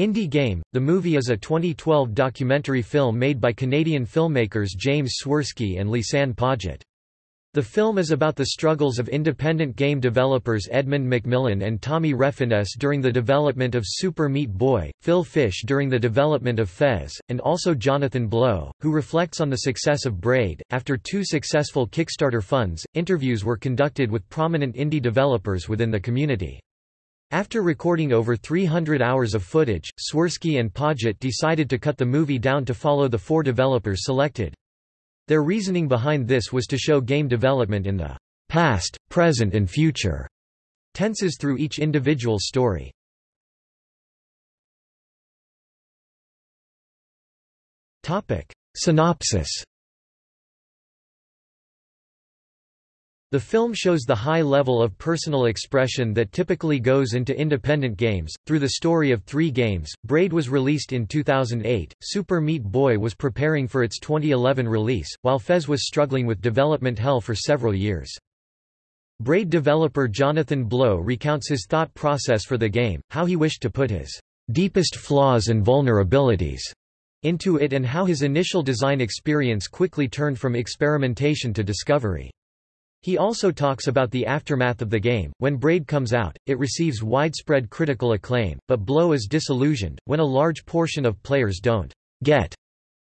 Indie Game, the movie is a 2012 documentary film made by Canadian filmmakers James Swirsky and Lisanne Paget. The film is about the struggles of independent game developers Edmund McMillen and Tommy Refenes during the development of Super Meat Boy, Phil Fish during the development of Fez, and also Jonathan Blow, who reflects on the success of Braid. After two successful Kickstarter funds, interviews were conducted with prominent indie developers within the community. After recording over 300 hours of footage, Swirsky and Paget decided to cut the movie down to follow the four developers selected. Their reasoning behind this was to show game development in the past, present and future tenses through each individual story. Synopsis The film shows the high level of personal expression that typically goes into independent games. Through the story of three games, Braid was released in 2008, Super Meat Boy was preparing for its 2011 release, while Fez was struggling with development hell for several years. Braid developer Jonathan Blow recounts his thought process for the game, how he wished to put his deepest flaws and vulnerabilities into it and how his initial design experience quickly turned from experimentation to discovery. He also talks about the aftermath of the game. When Braid comes out, it receives widespread critical acclaim, but Blow is disillusioned, when a large portion of players don't get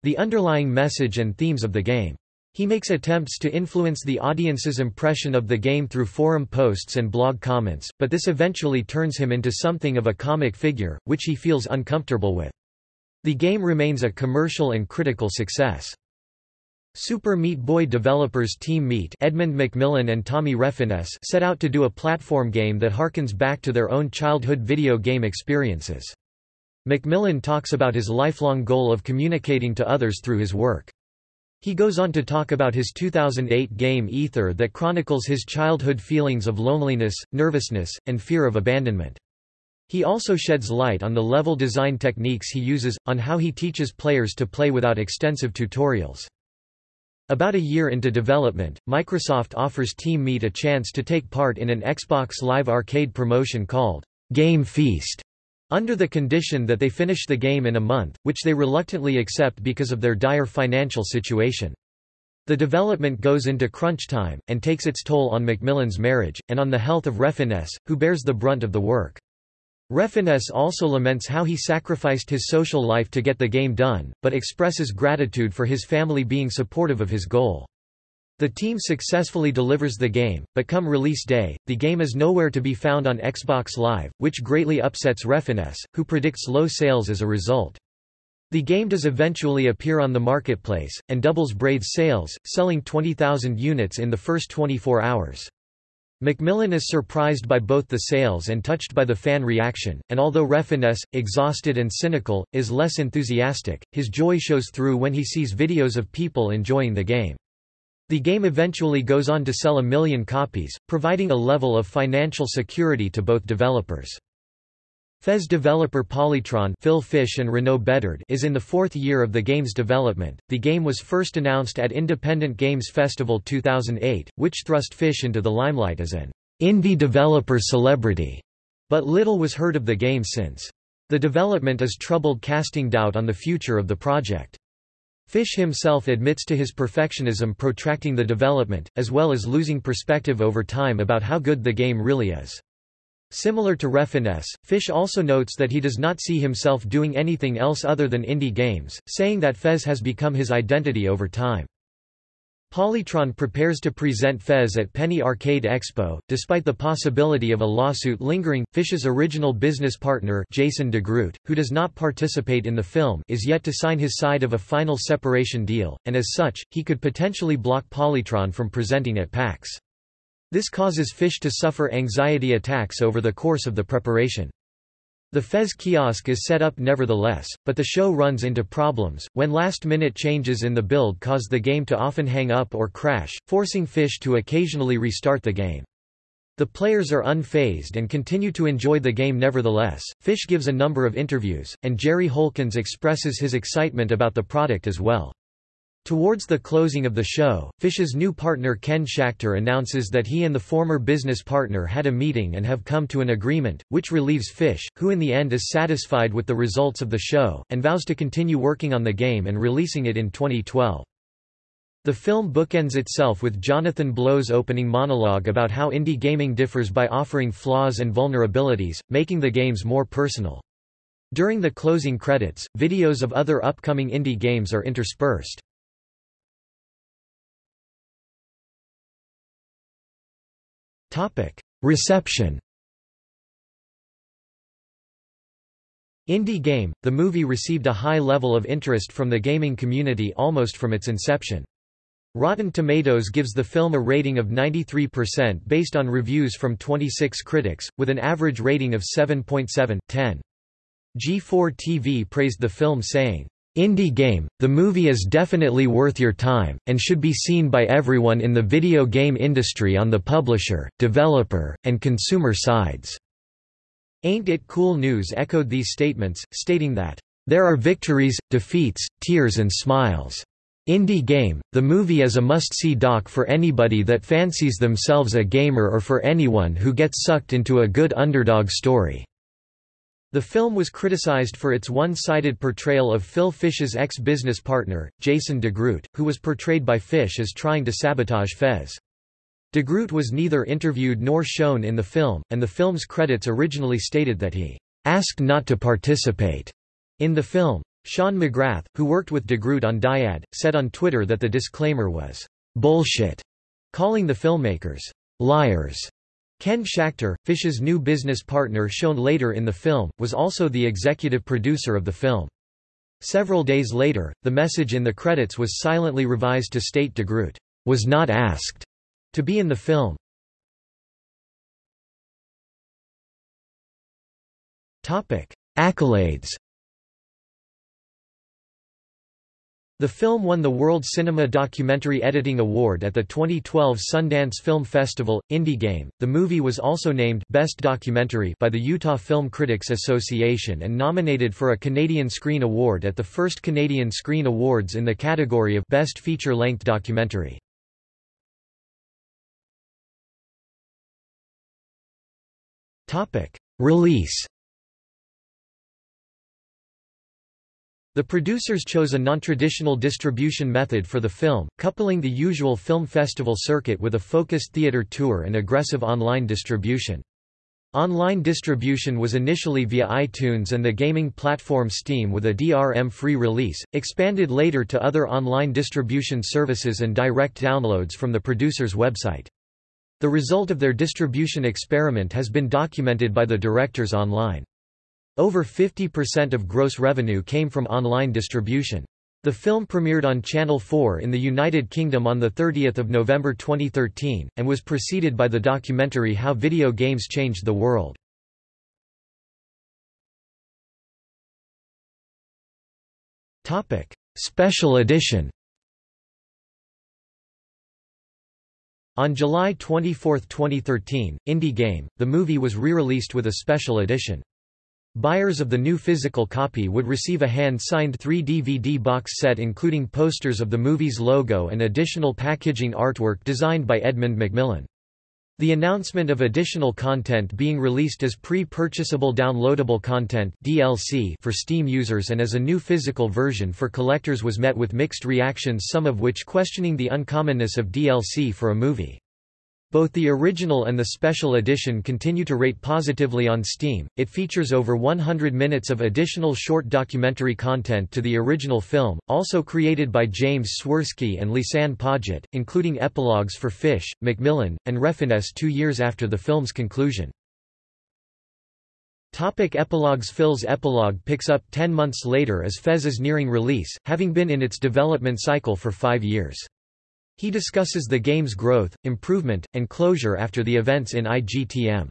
the underlying message and themes of the game. He makes attempts to influence the audience's impression of the game through forum posts and blog comments, but this eventually turns him into something of a comic figure, which he feels uncomfortable with. The game remains a commercial and critical success. Super Meat Boy developers Team Meat Edmund McMillen and Tommy Refenes set out to do a platform game that harkens back to their own childhood video game experiences. McMillen talks about his lifelong goal of communicating to others through his work. He goes on to talk about his 2008 game Aether that chronicles his childhood feelings of loneliness, nervousness, and fear of abandonment. He also sheds light on the level design techniques he uses, on how he teaches players to play without extensive tutorials. About a year into development, Microsoft offers Team Meat a chance to take part in an Xbox Live Arcade promotion called Game Feast, under the condition that they finish the game in a month, which they reluctantly accept because of their dire financial situation. The development goes into crunch time, and takes its toll on McMillen's marriage, and on the health of Refenes, who bears the brunt of the work. Refenes also laments how he sacrificed his social life to get the game done, but expresses gratitude for his family being supportive of his goal. The team successfully delivers the game, but come release day, the game is nowhere to be found on Xbox Live, which greatly upsets Refenes, who predicts low sales as a result. The game does eventually appear on the marketplace, and doubles Braid's sales, selling 20,000 units in the first 24 hours. McMillen is surprised by both the sales and touched by the fan reaction, and although Refenes, exhausted and cynical, is less enthusiastic, his joy shows through when he sees videos of people enjoying the game. The game eventually goes on to sell a million copies, providing a level of financial security to both developers. Fez developer Polytron Phil Fish and Renaud Bedard is in the fourth year of the game's development. The game was first announced at Independent Games Festival 2008, which thrust Fish into the limelight as an indie developer celebrity, but little was heard of the game since. The development is troubled casting doubt on the future of the project. Fish himself admits to his perfectionism protracting the development, as well as losing perspective over time about how good the game really is. Similar to Refenes, Fish also notes that he does not see himself doing anything else other than indie games, saying that Fez has become his identity over time. Polytron prepares to present Fez at Penny Arcade Expo, despite the possibility of a lawsuit lingering. Fish's original business partner, Jason DeGroot, who does not participate in the film, is yet to sign his side of a final separation deal, and as such, he could potentially block Polytron from presenting at PAX. This causes fish to suffer anxiety attacks over the course of the preparation. The Fez kiosk is set up nevertheless, but the show runs into problems, when last-minute changes in the build cause the game to often hang up or crash, forcing Fish to occasionally restart the game. The players are unfazed and continue to enjoy the game nevertheless. Fish gives a number of interviews, and Jerry Holkins expresses his excitement about the product as well. Towards the closing of the show, Fish's new partner Ken Schachter announces that he and the former business partner had a meeting and have come to an agreement, which relieves Fish, who in the end is satisfied with the results of the show, and vows to continue working on the game and releasing it in 2012. The film bookends itself with Jonathan Blow's opening monologue about how indie gaming differs by offering flaws and vulnerabilities, making the games more personal. During the closing credits, videos of other upcoming indie games are interspersed. Reception Indie Game, the movie received a high level of interest from the gaming community almost from its inception. Rotten Tomatoes gives the film a rating of 93% based on reviews from 26 critics, with an average rating of 7.7/10. G4 TV praised the film saying, Indie Game, the movie is definitely worth your time, and should be seen by everyone in the video game industry on the publisher, developer, and consumer sides." Ain't It Cool News echoed these statements, stating that, "...there are victories, defeats, tears and smiles. Indie Game, the movie is a must-see doc for anybody that fancies themselves a gamer or for anyone who gets sucked into a good underdog story." The film was criticized for its one-sided portrayal of Phil Fish's ex-business partner, Jason DeGroot, who was portrayed by Fish as trying to sabotage Fez. DeGroot was neither interviewed nor shown in the film, and the film's credits originally stated that he asked not to participate in the film. Sean McGrath, who worked with DeGroot on Dyad, said on Twitter that the disclaimer was bullshit, calling the filmmakers liars. Ken Schachter, Fish's new business partner shown later in the film, was also the executive producer of the film. Several days later, the message in the credits was silently revised to state DeGroot was not asked to be in the film. Accolades The film won the World Cinema Documentary Editing Award at the 2012 Sundance Film Festival. Indie Game. The movie was also named Best Documentary by the Utah Film Critics Association and nominated for a Canadian Screen Award at the first Canadian Screen Awards in the category of Best Feature-Length Documentary. Topic: Release The producers chose a non-traditional distribution method for the film, coupling the usual film festival circuit with a focused theater tour and aggressive online distribution. Online distribution was initially via iTunes and the gaming platform Steam with a DRM-free release, expanded later to other online distribution services and direct downloads from the producer's website. The result of their distribution experiment has been documented by the directors online. Over 50% of gross revenue came from online distribution. The film premiered on Channel 4 in the United Kingdom on 30 November 2013, and was preceded by the documentary How Video Games Changed the World. Special edition On July 24, 2013, Indie Game, the movie was re-released with a special edition. Buyers of the new physical copy would receive a hand-signed 3-DVD box set including posters of the movie's logo and additional packaging artwork designed by Edmund McMillen. The announcement of additional content being released as pre-purchasable downloadable content DLC for Steam users and as a new physical version for collectors was met with mixed reactions some of which questioning the uncommonness of DLC for a movie. Both the original and the special edition continue to rate positively on Steam. It features over 100 minutes of additional short documentary content to the original film, also created by James Swirsky and Lisanne Paget, including epilogues for Fish, McMillen, and Refenes two years after the film's conclusion. Topic epilogues Phil's epilogue picks up ten months later as Fez is nearing release, having been in its development cycle for five years. He discusses the game's growth, improvement, and closure after the events in IGTM.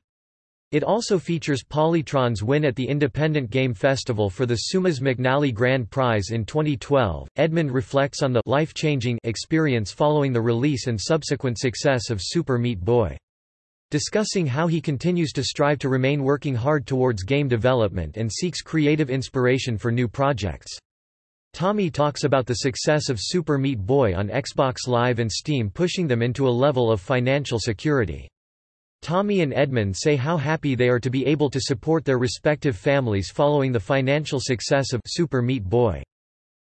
It also features Polytron's win at the Independent Game Festival for the Seumas McNally Grand Prize in 2012. Edmund reflects on the life-changing experience following the release and subsequent success of Super Meat Boy. Discussing how he continues to strive to remain working hard towards game development and seeks creative inspiration for new projects. Tommy talks about the success of Super Meat Boy on Xbox Live and Steam pushing them into a level of financial security. Tommy and Edmund say how happy they are to be able to support their respective families following the financial success of Super Meat Boy.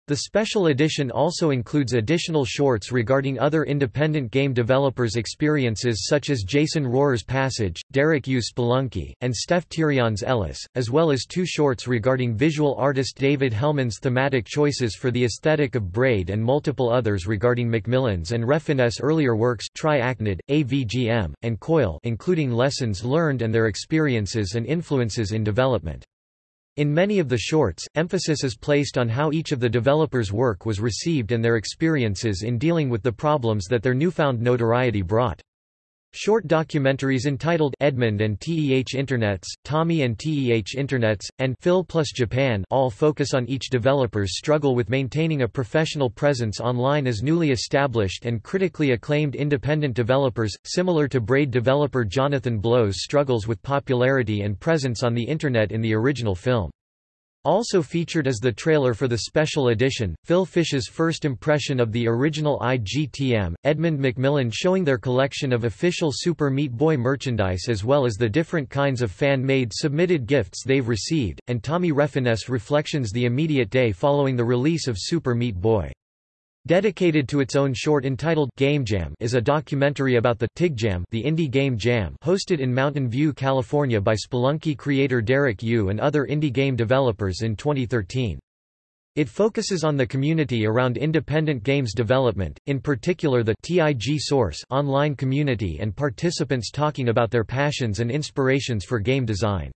The special edition also includes additional shorts regarding other independent game developers' experiences such as Jason Rohrer's Passage, Derek Yu Spelunky, and Steph Thirion's Eliss, as well as two shorts regarding visual artist David Hellman's thematic choices for the aesthetic of Braid and multiple others regarding McMillen's and Refenes earlier works Triachnid, AVGM, and Coil including lessons learned and their experiences and influences in development. In many of the shorts, emphasis is placed on how each of the developers' work was received and their experiences in dealing with the problems that their newfound notoriety brought. Short documentaries entitled Edmund and TEH Internets, Tommy and TEH Internets, and Phil plus Japan all focus on each developer's struggle with maintaining a professional presence online as newly established and critically acclaimed independent developers, similar to Braid developer Jonathan Blow's struggles with popularity and presence on the Internet in the original film. Also featured is the trailer for the special edition, Phil Fish's first impression of the original IGTM, Edmund McMillen showing their collection of official Super Meat Boy merchandise as well as the different kinds of fan-made submitted gifts they've received, and Tommy Refenes reflections the immediate day following the release of Super Meat Boy. Dedicated to its own short entitled Game Jam is a documentary about the TIG Jam, the indie game jam hosted in Mountain View, California by Spelunky creator Derek Yu and other indie game developers in 2013. It focuses on the community around independent games development, in particular the TIG Source online community and participants talking about their passions and inspirations for game design.